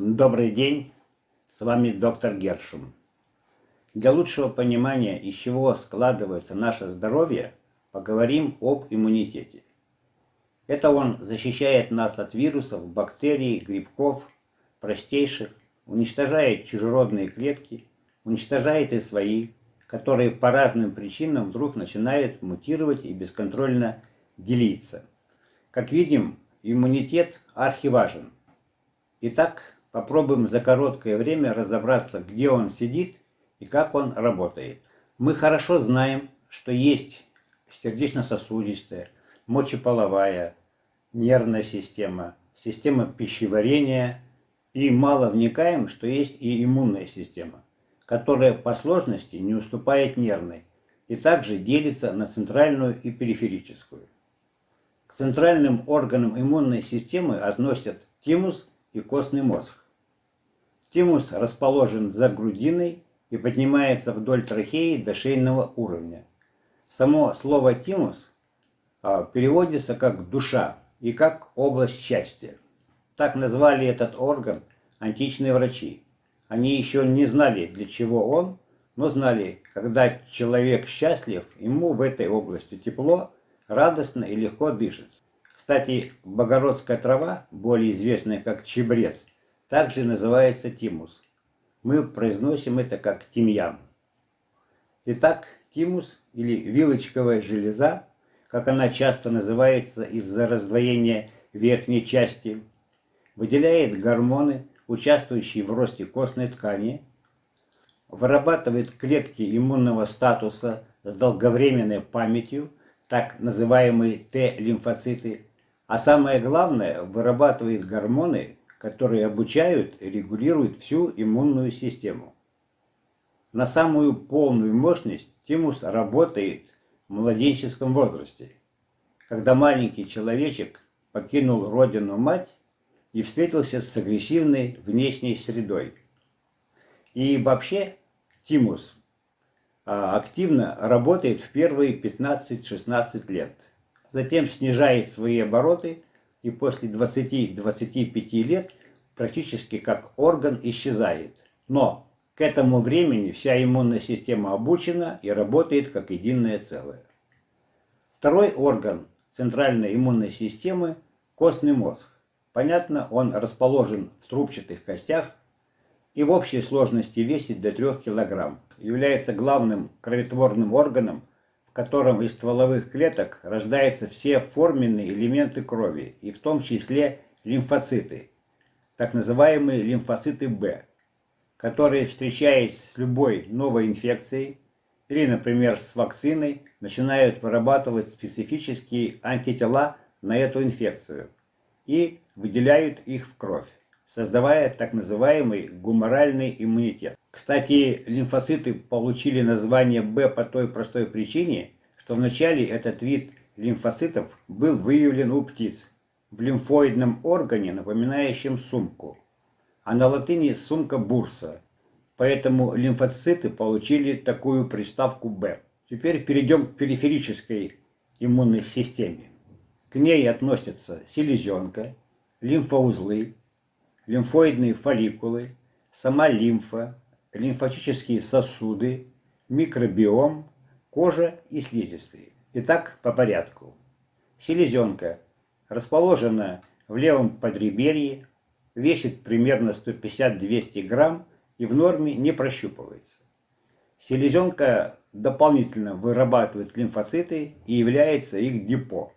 Добрый день, с вами доктор Гершум. Для лучшего понимания, из чего складывается наше здоровье, поговорим об иммунитете. Это он защищает нас от вирусов, бактерий, грибков, простейших, уничтожает чужеродные клетки, уничтожает и свои, которые по разным причинам вдруг начинают мутировать и бесконтрольно делиться. Как видим, иммунитет архиважен. Итак, попробуем за короткое время разобраться, где он сидит и как он работает. Мы хорошо знаем, что есть сердечно-сосудистая, мочеполовая, нервная система, система пищеварения и мало вникаем, что есть и иммунная система, которая по сложности не уступает нервной и также делится на центральную и периферическую. К центральным органам иммунной системы относят тимус и костный мозг. Тимус расположен за грудиной и поднимается вдоль трахеи до шейного уровня. Само слово «тимус» а, переводится как «душа» и как «область счастья». Так назвали этот орган античные врачи. Они еще не знали, для чего он, но знали, когда человек счастлив, ему в этой области тепло, радостно и легко дышится. Кстати, богородская трава, более известная как чебрец, также называется тимус. Мы произносим это как тимьян. Итак, тимус или вилочковая железа, как она часто называется из-за раздвоения верхней части, выделяет гормоны, участвующие в росте костной ткани, вырабатывает клетки иммунного статуса с долговременной памятью, так называемые Т-лимфоциты, а самое главное, вырабатывает гормоны, которые обучают и регулируют всю иммунную систему. На самую полную мощность тимус работает в младенческом возрасте, когда маленький человечек покинул родину-мать и встретился с агрессивной внешней средой. И вообще тимус а, активно работает в первые 15-16 лет. Затем снижает свои обороты и после 20-25 лет практически как орган исчезает. Но к этому времени вся иммунная система обучена и работает как единое целое. Второй орган центральной иммунной системы – костный мозг. Понятно, он расположен в трубчатых костях и в общей сложности весит до 3 кг. Является главным кроветворным органом котором из стволовых клеток рождаются все форменные элементы крови, и в том числе лимфоциты, так называемые лимфоциты Б, которые, встречаясь с любой новой инфекцией или, например, с вакциной, начинают вырабатывать специфические антитела на эту инфекцию и выделяют их в кровь, создавая так называемый гуморальный иммунитет. Кстати, лимфоциты получили название Б по той простой причине, что вначале этот вид лимфоцитов был выявлен у птиц в лимфоидном органе, напоминающем сумку, а на латыни сумка бурса. Поэтому лимфоциты получили такую приставку Б. Теперь перейдем к периферической иммунной системе. К ней относятся селезенка, лимфоузлы, лимфоидные фолликулы, сама лимфа, лимфатические сосуды, микробиом, кожа и слизистые. Итак, по порядку. Селезенка расположена в левом подреберье, весит примерно 150-200 грамм и в норме не прощупывается. Селезенка дополнительно вырабатывает лимфоциты и является их депо.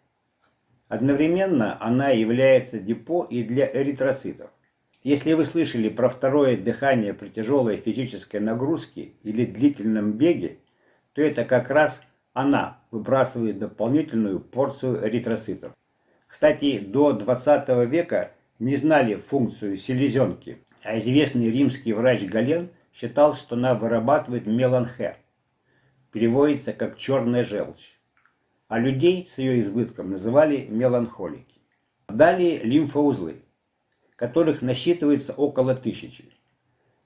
Одновременно она является депо и для эритроцитов. Если вы слышали про второе дыхание при тяжелой физической нагрузке или длительном беге, то это как раз она выбрасывает дополнительную порцию эритроцитов. Кстати, до 20 века не знали функцию селезенки, а известный римский врач Гален считал, что она вырабатывает меланхе. Переводится как черная желчь. А людей с ее избытком называли меланхолики. Далее лимфоузлы которых насчитывается около тысячи.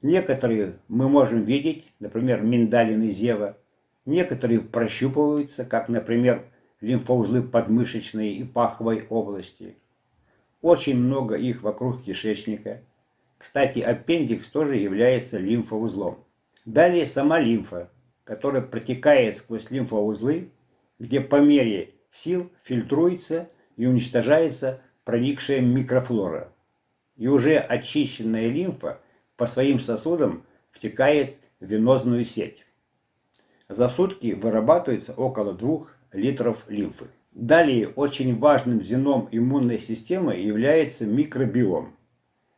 Некоторые мы можем видеть, например, миндалин и зева, некоторые прощупываются, как, например, лимфоузлы подмышечной и паховой области. Очень много их вокруг кишечника. Кстати, аппендикс тоже является лимфоузлом. Далее сама лимфа, которая протекает сквозь лимфоузлы, где по мере сил фильтруется и уничтожается проникшая микрофлора. И уже очищенная лимфа по своим сосудам втекает в венозную сеть. За сутки вырабатывается около 2 литров лимфы. Далее очень важным звеном иммунной системы является микробиом.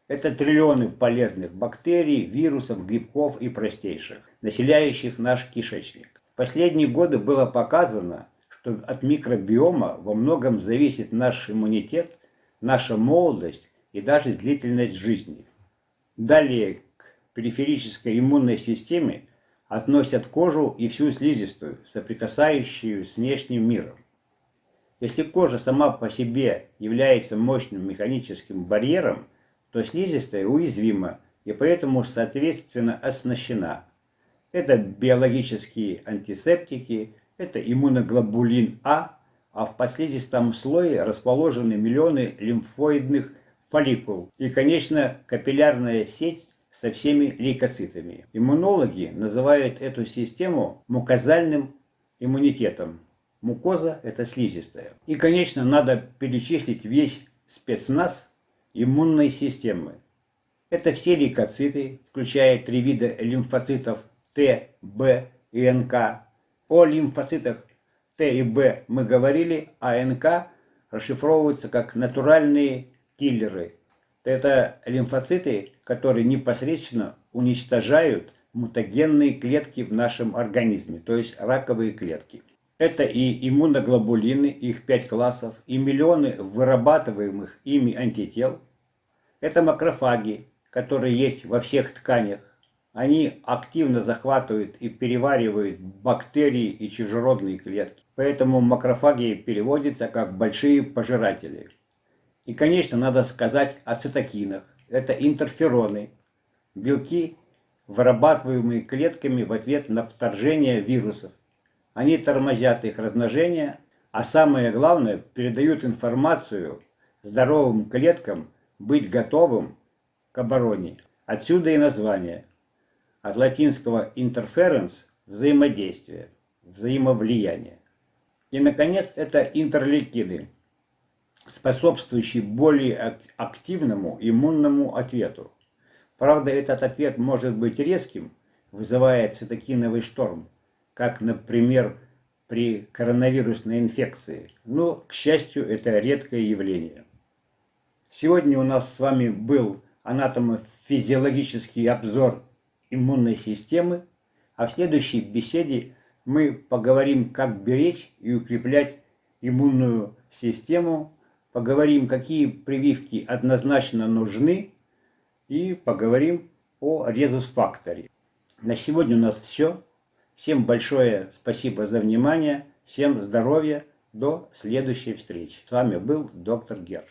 Это триллионы полезных бактерий, вирусов, грибков и простейших, населяющих наш кишечник. В последние годы было показано, что от микробиома во многом зависит наш иммунитет, наша молодость и даже длительность жизни. Далее к периферической иммунной системе относят кожу и всю слизистую, соприкасающую с внешним миром. Если кожа сама по себе является мощным механическим барьером, то слизистая уязвима и поэтому соответственно оснащена. Это биологические антисептики, это иммуноглобулин А, а в подслизистом слое расположены миллионы лимфоидных фолликул и, конечно, капиллярная сеть со всеми лейкоцитами. Иммунологи называют эту систему мукозальным иммунитетом. Мукоза – это слизистая. И, конечно, надо перечислить весь спецназ иммунной системы. Это все лейкоциты, включая три вида лимфоцитов Т, Б и НК. О лимфоцитах Т и Б мы говорили, а НК расшифровываются как натуральные киллеры. Это лимфоциты, которые непосредственно уничтожают мутагенные клетки в нашем организме, то есть раковые клетки. Это и иммуноглобулины, их пять классов, и миллионы вырабатываемых ими антител. Это макрофаги, которые есть во всех тканях. Они активно захватывают и переваривают бактерии и чужеродные клетки. Поэтому макрофаги переводятся как большие пожиратели. И, конечно, надо сказать о цитокинах. Это интерфероны, белки, вырабатываемые клетками в ответ на вторжение вирусов. Они тормозят их размножение, а самое главное, передают информацию здоровым клеткам быть готовым к обороне. Отсюда и название. От латинского interference – взаимодействие, взаимовлияние. И, наконец, это интерлейкиды, способствующие более активному иммунному ответу. Правда, этот ответ может быть резким, вызывая цитокиновый шторм, как, например, при коронавирусной инфекции. Но, к счастью, это редкое явление. Сегодня у нас с вами был анатомофизиологический обзор иммунной системы, а в следующей беседе мы поговорим, как беречь и укреплять иммунную систему, поговорим, какие прививки однозначно нужны и поговорим о резус-факторе. На сегодня у нас все. Всем большое спасибо за внимание, всем здоровья, до следующей встречи. С вами был доктор Герш.